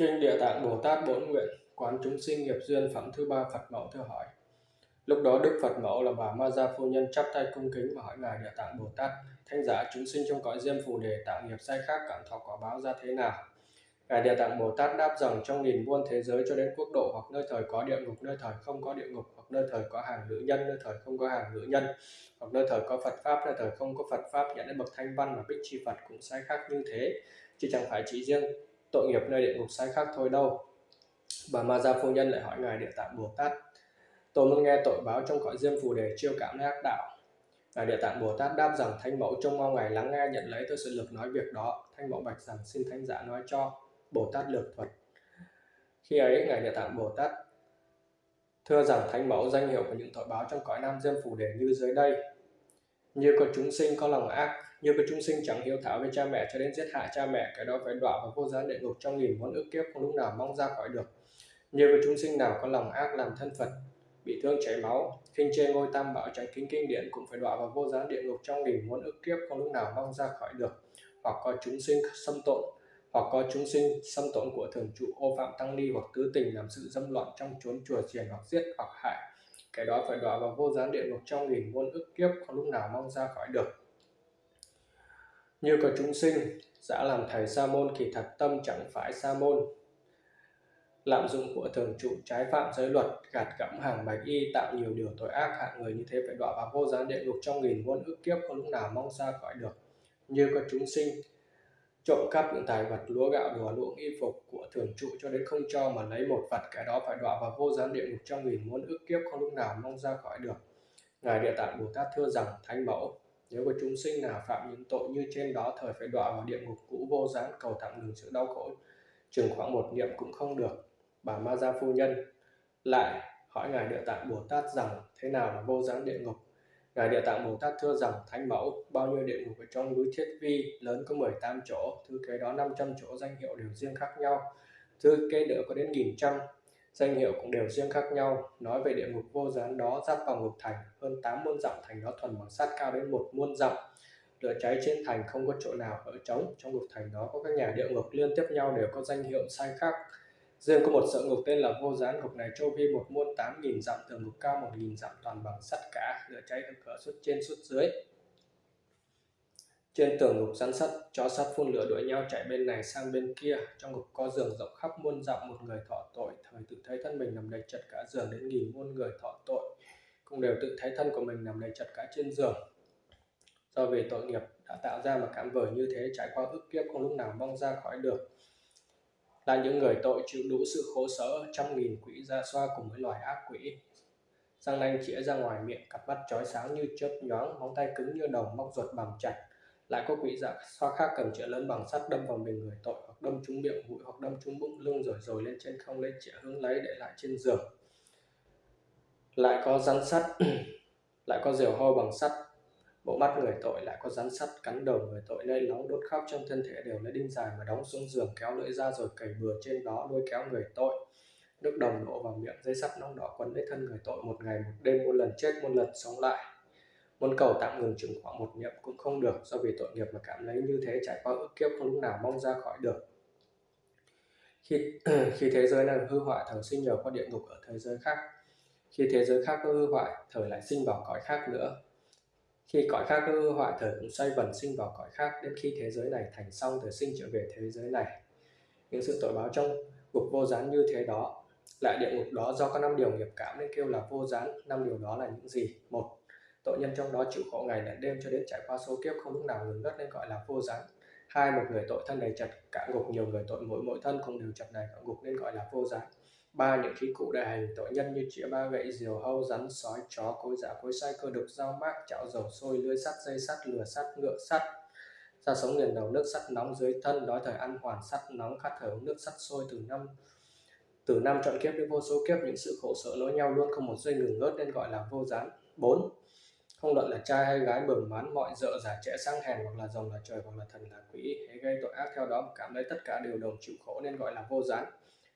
Kinh Địa Tạng Bồ Tát Bổn Nguyện, Quán chúng sinh nghiệp duyên phẩm thứ ba Phật Mẫu thưa hỏi. Lúc đó Đức Phật Mẫu là bà Ma Gia Phu Nhân chắp tay cung kính và hỏi Ngài Địa Tạng Bồ Tát Thanh giả, chúng sinh trong cõi diêm phù đề tạo nghiệp sai khác cảm thọ quả báo ra thế nào? Ngài Địa Tạng Bồ Tát đáp rằng trong nghìn muôn thế giới cho đến quốc độ hoặc nơi thời có địa ngục, nơi thời không có địa ngục, hoặc nơi thời có hàng nữ nhân, nơi thời không có hàng nữ nhân, hoặc nơi thời có Phật Pháp, nơi thời không có Phật Pháp, nhận đến bậc thanh văn và bích chi Phật cũng sai khác như thế, chứ chẳng phải chỉ riêng tội nghiệp nơi địa ngục sai khác thôi đâu. Bà Ma Gia Phu Nhân lại hỏi Ngài Địa Tạng Bồ Tát, tôi muốn nghe tội báo trong cõi diêm phù đề chiêu cảm ác đạo. Ngài Địa Tạng Bồ Tát đáp rằng thanh Mẫu trông mong Ngài lắng nghe nhận lấy tôi sự lực nói việc đó. thanh Mẫu bạch rằng xin Thánh giả nói cho. Bồ Tát lược thuật. Khi ấy, Ngài Địa Tạng Bồ Tát thưa rằng Thánh Mẫu danh hiệu của những tội báo trong cõi Nam Diêm Phù Đề như dưới đây. Như có chúng sinh có lòng ác, như có chúng sinh chẳng hiếu thảo với cha mẹ cho đến giết hại cha mẹ, cái đó phải đọa vào vô gián địa ngục trong nghìn muôn ức kiếp không lúc nào mong ra khỏi được. Như có chúng sinh nào có lòng ác làm thân Phật, bị thương chảy máu, khinh chê ngôi tam bảo tránh kính kinh điển cũng phải đọa vào vô gián địa ngục trong nghìn muôn ức kiếp không lúc nào mong ra khỏi được. Hoặc có chúng sinh xâm tội, hoặc có chúng sinh, xâm tổn của thường trụ, ô phạm tăng ni hoặc tứ tình làm sự dâm loạn trong chốn chùa chiền hoặc giết hoặc hại. Cái đó phải đọa vào vô gián địa ngục trong nghìn muôn ức kiếp không lúc nào mong ra khỏi được. Như có chúng sinh đã làm thầy sa môn thì thật tâm chẳng phải sa môn. Lạm dụng của thường trụ, trái phạm giới luật, gạt gẫm hàng bạch y, tạo nhiều điều tội ác, hạng người như thế phải đọa vào vô gián địa ngục trong nghìn muôn ức kiếp không lúc nào mong ra khỏi được. Như có chúng sinh trộm cắp những tài vật lúa gạo đùa luộng y phục của thường trụ cho đến không cho mà lấy một vật cái đó phải đọa vào vô gián địa ngục trong nghìn muôn ức kiếp không lúc nào mong ra khỏi được. Ngài địa tạng bồ tát thưa rằng, thánh mẫu, nếu có chúng sinh nào phạm những tội như trên đó thời phải đọa vào địa ngục cũ vô gián cầu tặng đường sự đau khổ. Chừng khoảng một niệm cũng không được. Bà ma gia phu nhân lại hỏi ngài địa tạng bồ tát rằng, thế nào là vô gián địa ngục? Ngài Địa Tạng Bồ Tát thưa rằng Thánh Mẫu bao nhiêu địa ngục ở trong núi Thiết Vi lớn có 18 chỗ, thứ kế đó 500 chỗ danh hiệu đều riêng khác nhau, thứ kế nữa có đến nghìn trăm danh hiệu cũng đều riêng khác nhau. Nói về địa ngục vô gián đó giáp vào ngục thành hơn 8 muôn dặm thành đó thuần bằng sắt cao đến một muôn dặm. Lửa cháy trên thành không có chỗ nào ở trống, trong ngục thành đó có các nhà địa ngục liên tiếp nhau đều có danh hiệu sai khác riêng có một sợ ngục tên là vô gián. Ngục này châu vi một muôn tám nghìn dặm, tường ngục cao một nghìn dặm, toàn bằng sắt cả, lửa cháy ở cửa xuất trên xuất dưới. Trên tường ngục rắn sắt, chó sắt phun lửa đuổi nhau chạy bên này sang bên kia. Trong ngục có giường rộng khắp muôn dặm, một người thọ tội. Thời tự thấy thân mình nằm đầy chật cả giường đến nghìn muôn người thọ tội. Cũng đều tự thấy thân của mình nằm đầy chật cả trên giường. Do vì tội nghiệp đã tạo ra mà cảm vời như thế, trải qua ức kiếp không lúc nào mong ra khỏi được là những người tội chịu đủ sự khổ sở, trăm nghìn quỷ ra xoa cùng với loài ác quỷ. Răng nanh chĩa ra ngoài miệng, cặp mắt chói sáng như chớp nhoáng, móng tay cứng như đồng, móc ruột bằng chặt. Lại có quỷ dạ xoa khác cầm chĩa lớn bằng sắt đâm vào mình người tội, hoặc đâm trúng miệng mũi hoặc đâm trúng bụng lưng rồi rồi lên trên không lấy chĩa hướng lấy để lại trên giường. Lại có rắn sắt, lại có diều hâu bằng sắt bộ mắt người tội lại có rắn sắt cắn đầu người tội lây nóng đốt khóc trong thân thể đều lấy đinh dài mà đóng xuống giường kéo lưỡi ra rồi cày bừa trên đó lôi kéo người tội. Nước đồng đổ vào miệng, dây sắt nóng đỏ quấn lấy thân người tội một ngày, một đêm, một lần chết, một lần sống lại. Muốn cầu tạm ngừng chừng khoảng một niệm cũng không được, do vì tội nghiệp mà cảm lấy như thế trải qua ức kiếp không lúc nào mong ra khỏi được. Khi khi thế giới này hư hoại thời sinh nhờ qua địa ngục ở thế giới khác. Khi thế giới khác có hư hoại, thời lại sinh vào cõi khác nữa khi cõi khác hư hoại thời cũng xoay vần sinh vào cõi khác, đến khi thế giới này thành xong thời sinh trở về thế giới này. Những sự tội báo trong ngục vô gián như thế đó, lại địa ngục đó do có năm điều nghiệp cảm nên kêu là vô gián. Năm điều đó là những gì? Một, tội nhân trong đó chịu khổ ngày lẫn đêm cho đến trải qua số kiếp không lúc nào ngừng đất nên gọi là vô gián. Hai, một người tội thân đầy chặt cả ngục, nhiều người tội mỗi mỗi thân không đều chặt đầy cả ngục nên gọi là vô gián ba những khí cụ đại hành tội nhân như chĩa ba gậy, diều hâu, rắn sói, chó, cối giả cối sai, cơ đục dao mác chảo dầu sôi, lưới sắt, dây sắt, lửa sắt, ngựa sắt. Ra sống liền đầu, nước sắt nóng dưới thân đói thời ăn hoàn, sắt nóng khát thở nước sắt sôi từ năm từ năm chọn kiếp đến vô số kiếp, những sự khổ sở nối nhau luôn không một giây ngừng ngớt nên gọi là vô gián. Bốn, không luận là trai hay gái, bừng mán mọi dợ giả trẻ sang hèn, hoặc là rồng là trời, hoặc là thần là quỷ hay gây tội ác theo đó, cảm thấy tất cả đều đồng chịu khổ nên gọi là vô gián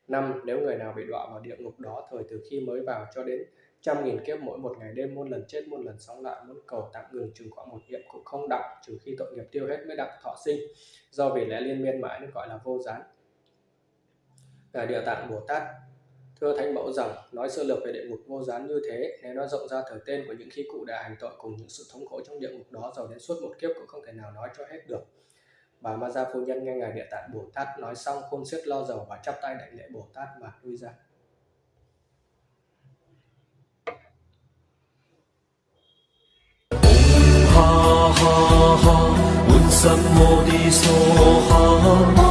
năm, Nếu người nào bị đọa vào địa ngục đó, thời từ khi mới vào cho đến trăm nghìn kiếp, mỗi một ngày đêm, muôn lần chết, muôn lần sống lại muốn cầu tạm ngừng chừng khoảng một niệm cũng không đặng trừ khi tội nghiệp tiêu hết mới đặng thọ sinh. Do vì lẽ liên miên mãi nên gọi là vô gián. Là địa tạng bồ tát, thưa thánh mẫu rằng, nói sơ lược về địa ngục vô gián như thế, nếu nó rộng ra thời tên của những khi cụ đã hành tội cùng những sự thống khổ trong địa ngục đó rồi đến suốt một kiếp cũng không thể nào nói cho hết được bà ma gia phu nhân nghe ngài địa tạng bồ tát nói xong khôn xiết lo dầu và chắp tay đại lễ bồ tát mà lui ra. Ha ha ha.